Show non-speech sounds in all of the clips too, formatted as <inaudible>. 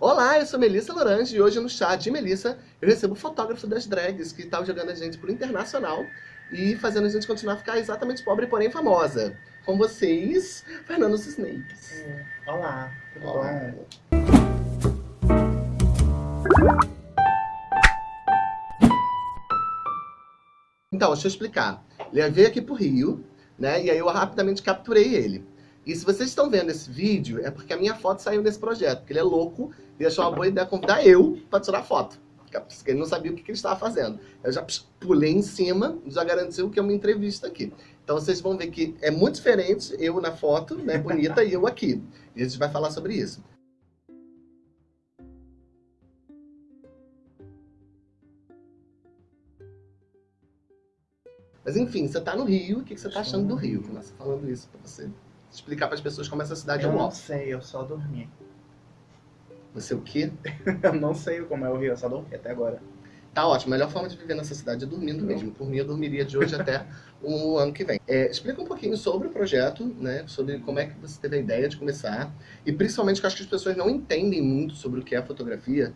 Olá, eu sou Melissa Lorange e hoje no chat de Melissa eu recebo o fotógrafo das drags que estava jogando a gente pro internacional e fazendo a gente continuar a ficar exatamente pobre, porém famosa. Com vocês, Fernando Snakes. É. Olá, tudo Olá. bom? Então, deixa eu explicar. Ele veio aqui pro Rio, né? E aí eu rapidamente capturei ele. E se vocês estão vendo esse vídeo, é porque a minha foto saiu desse projeto. Porque ele é louco e achou uma boa ideia convidar eu pra tirar foto. Porque ele não sabia o que ele estava fazendo. Eu já pulei em cima, já garantiu que é uma entrevista aqui. Então vocês vão ver que é muito diferente eu na foto, né, bonita, e eu aqui. E a gente vai falar sobre isso. Mas enfim, você tá no Rio, o que você tá achando do Rio? Começa falando isso pra você explicar para as pessoas como essa cidade Eu é não uau. sei, eu só dormi. Você o quê? <laughs> Eu não sei como é o Rio, eu só dormi até agora. Tá ótimo, a melhor forma de viver nessa cidade é dormindo mesmo. Por mim, eu dormiria de hoje até <laughs> o ano que vem. É, explica um pouquinho sobre o projeto, né? Sobre como é que você teve a ideia de começar. E principalmente que eu acho que as pessoas não entendem muito sobre o que é fotografia,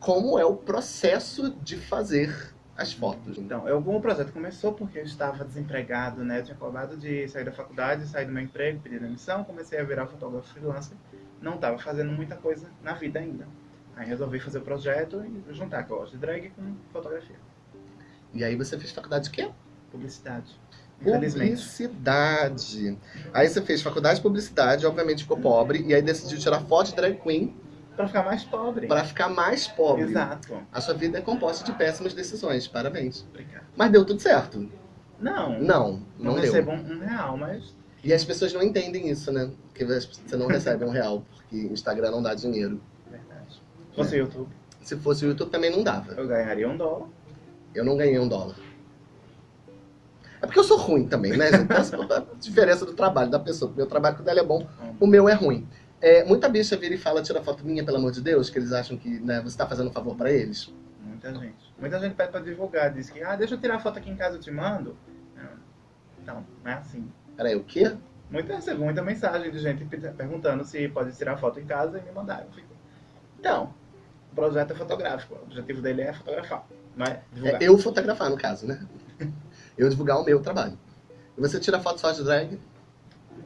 como é o processo de fazer as fotos. Então, eu, o projeto começou porque eu estava desempregado, né? Eu tinha acabado de sair da faculdade, sair do meu emprego, pedir demissão, comecei a virar fotógrafo freelancer. Não estava fazendo muita coisa na vida ainda. Aí resolvi fazer o projeto e juntar que eu gosto de drag com fotografia. E aí você fez faculdade de quê? Publicidade. Publicidade. Aí você fez faculdade de publicidade, obviamente ficou pobre, e aí decidiu tirar foto de drag queen Pra ficar mais pobre. para ficar mais pobre. Exato. A sua vida é composta de péssimas decisões, parabéns. Obrigado. Mas deu tudo certo. Não. Não, Não, não deu. recebo um, um real, mas E as pessoas não entendem isso, né? Que você não recebe um real, porque Instagram não dá dinheiro. verdade. Se fosse YouTube, Se fosse o YouTube também não dava. eu ganharia um dólar. Eu não ganhei um dólar. É porque eu sou ruim também, né, gente? Essa é a <laughs> diferença do trabalho da pessoa. O meu trabalho, quando é bom, o meu é ruim. É, muita bicha vira e fala, tira foto minha, pelo amor de Deus, que eles acham que né, você tá fazendo um favor pra eles. Muita gente. Muita gente pede pra divulgar, diz que, ah, deixa eu tirar foto aqui em casa, eu te mando. Não, não é assim. Peraí, o quê? Muita, recebo muita mensagem de gente pe- perguntando se pode tirar foto em casa e me mandar. Fico, então, o projeto é fotográfico, o objetivo dele é fotografar, não é divulgar. É eu fotografar, no caso, né? <laughs> Eu divulgar o meu trabalho. E você tira foto só de drag,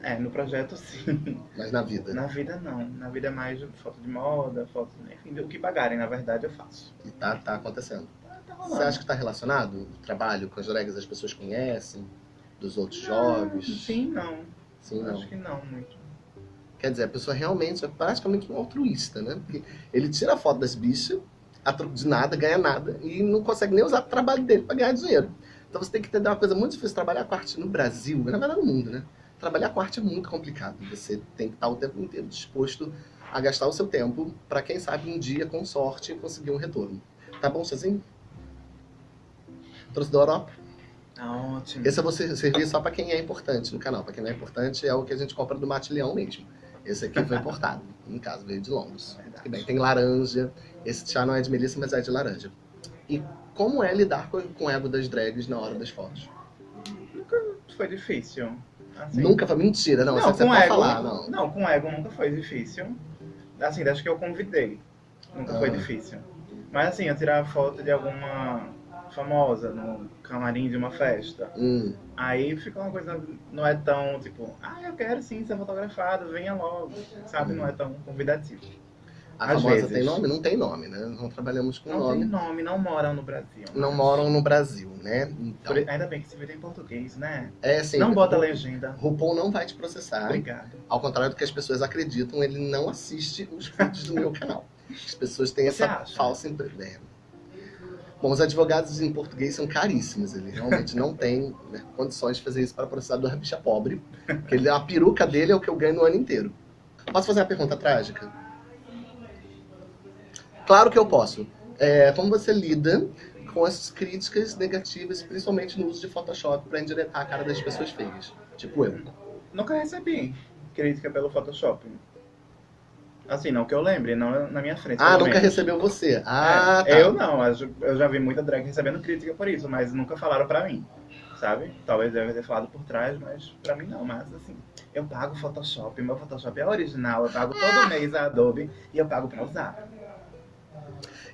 É, no projeto sim. mas na vida. Na vida não. Na vida é mais foto de moda, foto, enfim, o que pagarem, na verdade, eu faço. E tá, tá acontecendo. Tá, tá rolando. Você acha que tá relacionado o trabalho com as drags as pessoas conhecem? Dos outros jovens? Sim, não. Sim, não. Acho que não muito. Quer dizer, a pessoa realmente é praticamente um altruísta, né? Porque ele tira a foto das bichas, a troco de nada, ganha nada, e não consegue nem usar o trabalho dele para ganhar dinheiro. Então você tem que entender uma coisa muito difícil, trabalhar com arte no Brasil, na verdade no mundo, né? Trabalhar com arte é muito complicado. Você tem que estar o tempo inteiro disposto a gastar o seu tempo para quem sabe um dia, com sorte, conseguir um retorno. Tá bom sozinho? Trouxe da Europa? Tá ótimo. Esse eu vou ser- servir só para quem é importante no canal. Para quem não é importante, é o que a gente compra do Mate Leão mesmo. Esse aqui foi importado. no caso, veio de Londres. Que bem, tem laranja. Esse chá não é de melissa, mas é de laranja. E como é lidar com, com o ego das drags na hora das fotos? Foi difícil. Assim, Nunca foi mentira, não. Não, você com ego, falar, não. não, com ego nunca foi difícil. Assim, desde que eu convidei. Nunca foi Ah. difícil. Mas assim, eu tirava foto de alguma famosa no camarim de uma festa. Hum, Aí fica uma coisa, não é tão tipo, ah, eu quero sim ser fotografado, venha logo. Sabe? Não é tão convidativo. A Às famosa vezes. tem nome? Não tem nome, né? Não trabalhamos com Não nome. tem nome, não moram no Brasil. Não mas- moram no Brasil, né? Então, Por- Ainda bem que vídeo é em português, né? é assim. não bota legenda. RuPaul não vai te processar. Obrigado. Ao contrário do que as pessoas acreditam, ele não assiste os vídeos do meu canal. As pessoas têm Você essa acha? falsa impressão. Bom, os advogados em português são caríssimos. Ele realmente não tem né, condições de fazer isso para processar do bicha pobre. Porque ele, a peruca dele é o que eu ganho no ano inteiro. Posso fazer uma pergunta trágica? Claro que eu posso. É, como você lida com as críticas negativas, principalmente no uso de Photoshop para endireitar a cara das pessoas feias? Tipo eu. Nunca recebi crítica pelo Photoshop. Assim, não que eu lembre, não na minha frente. Ah, nunca recebeu você. Ah, É, tá. Eu não, eu já- eu já vi muita drag recebendo crítica por isso, mas nunca falaram pra mim, sabe? Talvez deve ter falado por trás, mas pra mim não. Mas assim, eu pago Photoshop, meu Photoshop é original, eu pago todo mês a Adobe e eu pago pra usar.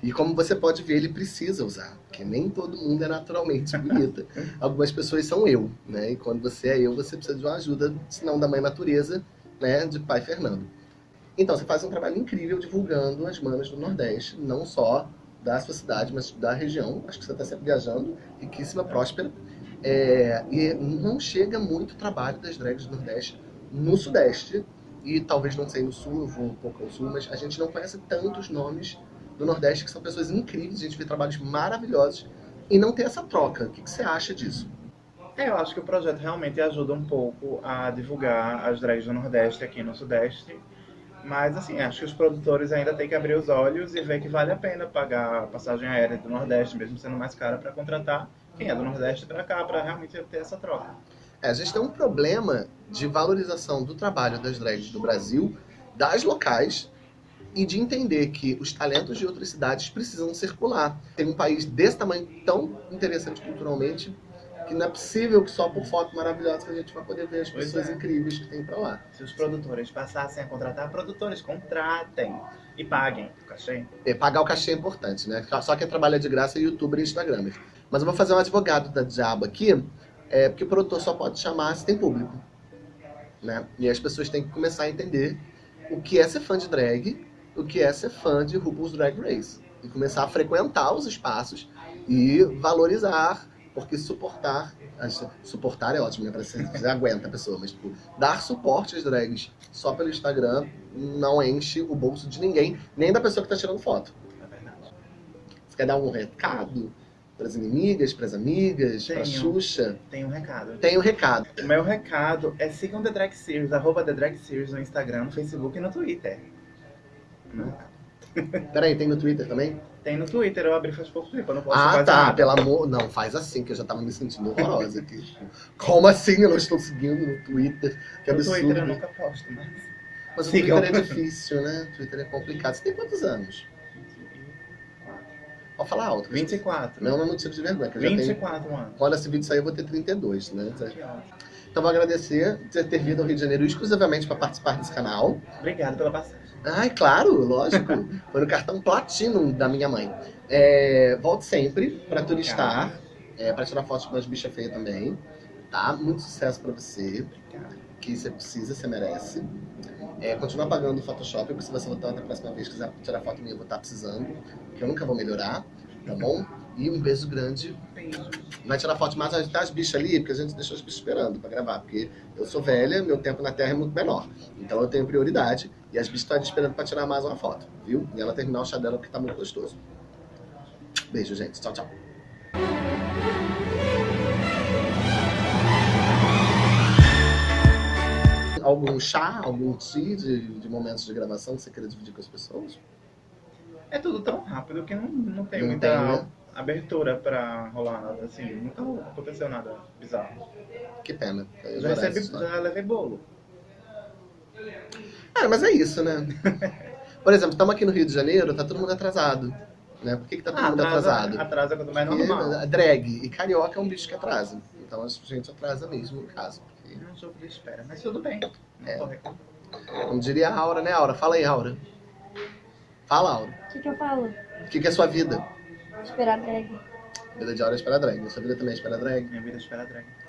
E como você pode ver, ele precisa usar, porque nem todo mundo é naturalmente <laughs> bonita. Algumas pessoas são eu, né? E quando você é eu, você precisa de uma ajuda, se não da mãe natureza, né? De pai Fernando. Então, você faz um trabalho incrível divulgando as manas do Nordeste, não só da sua cidade, mas da região. Acho que você está sempre viajando, riquíssima, próspera. É, e não chega muito trabalho das drags do Nordeste no Sudeste, e talvez não sei no Sul, eu vou um pouco ao Sul, mas a gente não conhece tantos nomes do Nordeste que são pessoas incríveis, a gente vê trabalhos maravilhosos, e não tem essa troca. O que, que você acha disso? É, eu acho que o projeto realmente ajuda um pouco a divulgar as drags do Nordeste aqui no Sudeste, mas, assim, acho que os produtores ainda têm que abrir os olhos e ver que vale a pena pagar a passagem aérea do Nordeste, mesmo sendo mais cara, para contratar quem é do Nordeste para cá, para realmente ter essa troca. É, a gente tem um problema de valorização do trabalho das drags do Brasil, das locais, e de entender que os talentos de outras cidades precisam circular. Tem um país desse tamanho tão interessante culturalmente que não é possível que só por foto maravilhosa que a gente vai poder ver as pessoas é. incríveis que tem para lá. Se os produtores passassem a contratar, produtores contratem e paguem o cachê. É, pagar o cachê é importante, né? Só quem trabalha de graça é youtuber e instagramer. Mas eu vou fazer um advogado da diabo aqui, é, porque o produtor só pode chamar se tem público. Né? E as pessoas têm que começar a entender o que é ser fã de drag, o que é ser fã de RuPaul's Drag Race. E começar a frequentar os espaços e valorizar porque suportar, suportar é ótimo, né? Você, você aguenta a pessoa, mas tipo, dar suporte às drags só pelo Instagram não enche o bolso de ninguém, nem da pessoa que tá tirando foto. É verdade. Você quer dar um recado? para as inimigas, para as amigas, para Xuxa? Tem um recado. Tem um recado. O meu recado é sigam The Drag Series, arroba The Drag Series no Instagram, no Facebook e no Twitter. <laughs> Peraí, tem no Twitter também? Tem no Twitter, eu abri faz pouco tempo, eu não posso Ah, tá, nada. pelo amor... Não, faz assim, que eu já tava me sentindo horrorosa aqui. Como assim eu não estou seguindo no Twitter? Que no absurdo. Twitter eu nunca posto, mas... Mas o Twitter é difícil, né? O Twitter é complicado. Você tem quantos anos? Pode falar alto. 24. Não, não é motivo de vergonha. Que eu 24 tenho... anos. Quando esse vídeo sair, eu vou ter 32, né? Então vou agradecer por ter vindo ao Rio de Janeiro exclusivamente para participar desse canal. Obrigado pela passagem. Ai, claro, lógico. <laughs> Foi no cartão Platinum da minha mãe. É, volte sempre para turistar, é, para tirar fotos com as bichas feias também. Tá? Muito sucesso para você. Que você precisa, você merece. É, continua pagando o Photoshop, porque se você voltar na próxima vez quiser tirar foto minha, eu vou estar precisando. Que eu nunca vou melhorar, tá bom? E um beijo grande. Beijo. Vai tirar foto mais tá as bichas ali, porque a gente deixou as bichas esperando pra gravar. Porque eu sou velha, meu tempo na Terra é muito menor. Então eu tenho prioridade. E as bichas estão esperando pra tirar mais uma foto, viu? E ela terminar o chá dela porque tá muito gostoso. Beijo, gente. Tchau, tchau. Algum chá, algum tea de, de momentos de gravação que você queira dividir com as pessoas? É tudo tão rápido que não, não tem Não muita tem, né? abertura pra rolar nada, assim, nunca aconteceu nada bizarro. Que pena. Eu já, recebi, já levei bolo. É, mas é isso, né? <laughs> Por exemplo, estamos aqui no Rio de Janeiro, tá todo mundo atrasado. Né? Por que, que tá todo Ah, mundo atrasa, atrasado? atrasa quando mais Porque normal. a drag e carioca é um bicho que atrasa. Então a gente atrasa mesmo, no caso. Porque, Não sou de espera, mas tudo bem. Não É. como diria a Aura, né, Aura? Fala aí, Aura. Fala, Aura. O que, que eu falo? O que, que é sua vida? Esperar drag. Vida de Aura é esperar drag. Sua vida também é esperar drag? Minha vida espera drag.